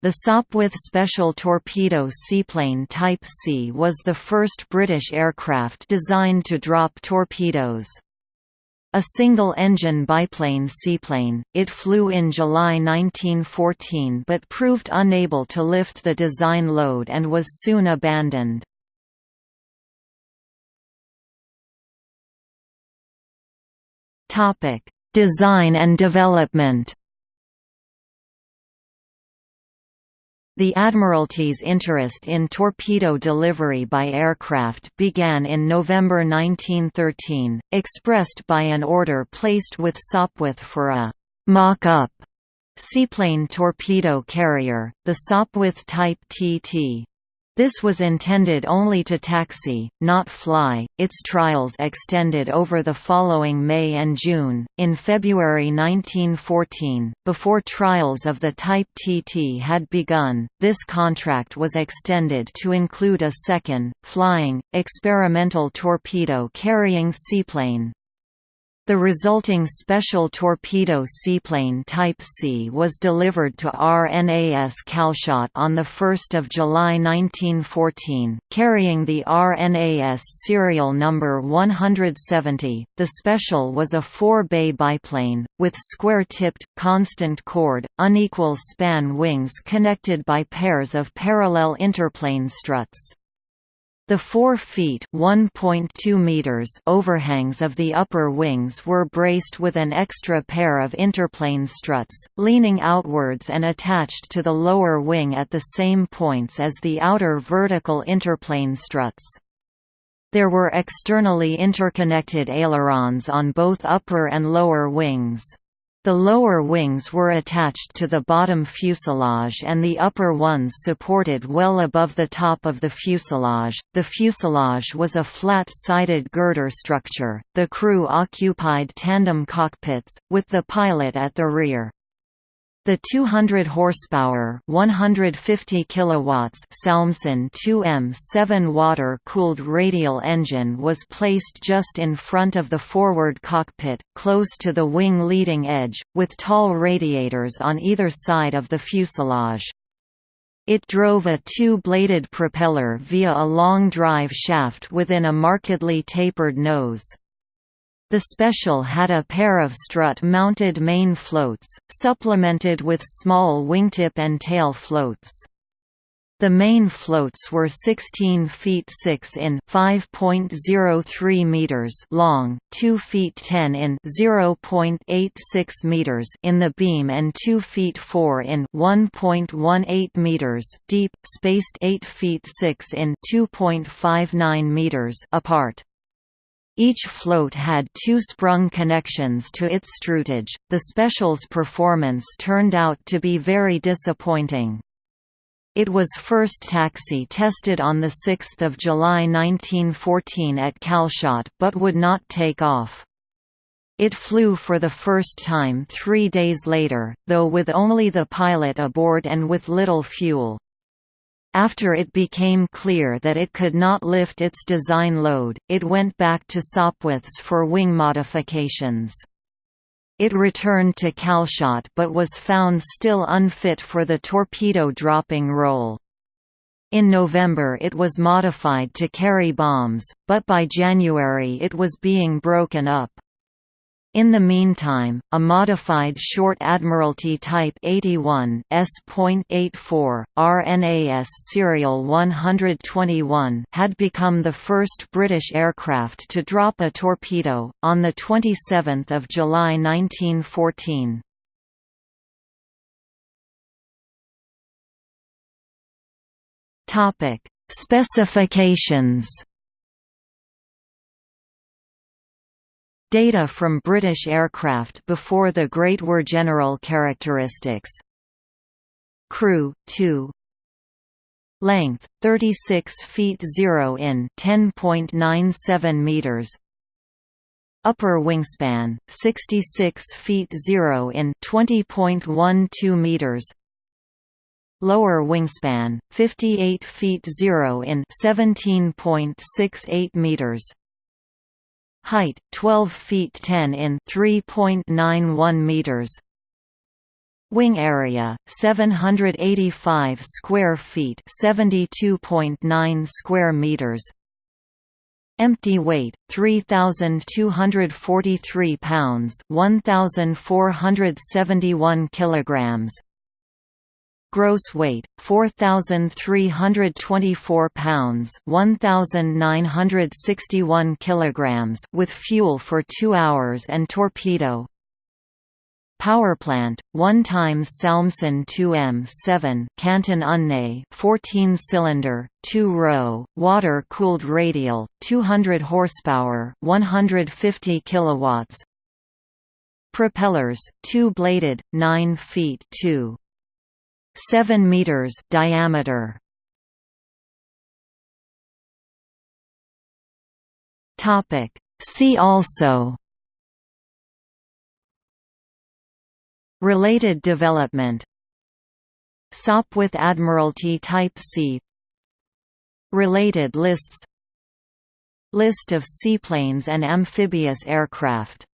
The Sopwith Special Torpedo Seaplane Type C was the first British aircraft designed to drop torpedoes. A single-engine biplane seaplane, it flew in July 1914 but proved unable to lift the design load and was soon abandoned. Design and development The Admiralty's interest in torpedo delivery by aircraft began in November 1913, expressed by an order placed with Sopwith for a «mock-up» seaplane torpedo carrier, the Sopwith Type TT. This was intended only to taxi, not fly. Its trials extended over the following May and June. In February 1914, before trials of the Type TT had begun, this contract was extended to include a second, flying, experimental torpedo carrying seaplane. The resulting Special Torpedo Seaplane Type C was delivered to RNAS Calshot on 1 July 1914, carrying the RNAS serial number 170. The Special was a four-bay biplane, with square-tipped, constant chord, unequal span wings connected by pairs of parallel interplane struts. The 4 feet meters overhangs of the upper wings were braced with an extra pair of interplane struts, leaning outwards and attached to the lower wing at the same points as the outer vertical interplane struts. There were externally interconnected ailerons on both upper and lower wings. The lower wings were attached to the bottom fuselage and the upper ones supported well above the top of the fuselage. The fuselage was a flat-sided girder structure. The crew occupied tandem cockpits, with the pilot at the rear. The 200 horsepower, 150 kilowatts Salmson 2M 7 water-cooled radial engine was placed just in front of the forward cockpit, close to the wing leading edge, with tall radiators on either side of the fuselage. It drove a two-bladed propeller via a long drive shaft within a markedly tapered nose. The Special had a pair of strut-mounted main floats, supplemented with small wingtip and tail floats. The main floats were 16 feet 6 in 5.03 meters long, 2 feet 10 in 0.86 meters in the beam and 2 feet 4 in 1.18 meters deep, spaced 8 feet 6 in 2.59 meters apart. Each float had two sprung connections to its strutage. The Special's performance turned out to be very disappointing. It was first taxi tested on 6 July 1914 at Calshot but would not take off. It flew for the first time three days later, though with only the pilot aboard and with little fuel. After it became clear that it could not lift its design load, it went back to Sopwith's for wing modifications. It returned to Calshot but was found still unfit for the torpedo dropping role. In November it was modified to carry bombs, but by January it was being broken up. In the meantime, a modified Short Admiralty Type 81 S.84, RNAS serial 121 had become the first British aircraft to drop a torpedo, on 27 July 1914. Topic: Specifications Data from British aircraft before the Great War General characteristics. Crew, 2 Length, 36 feet 0 in 10.97 meters. Upper wingspan, 66 feet 0 in 20.12 meters. Lower wingspan, 58 feet 0 in 17.68 meters Height 12 feet 10 in 3.91 meters. Wing area 785 square feet, 72.9 square meters. Empty weight 3243 pounds, 1471 kilograms. Gross weight 4324 pounds, 1961 kilograms with fuel for 2 hours and torpedo. Power plant 1 times Salmson 2M7 Canton Unné 14-cylinder, 2-row, water-cooled radial, 200 horsepower, 150 kilowatts. Propellers, two-bladed, 9 feet 2. 7 meters diameter. Topic. See also. Related development. Sopwith Admiralty Type C. Related lists. List of seaplanes and amphibious aircraft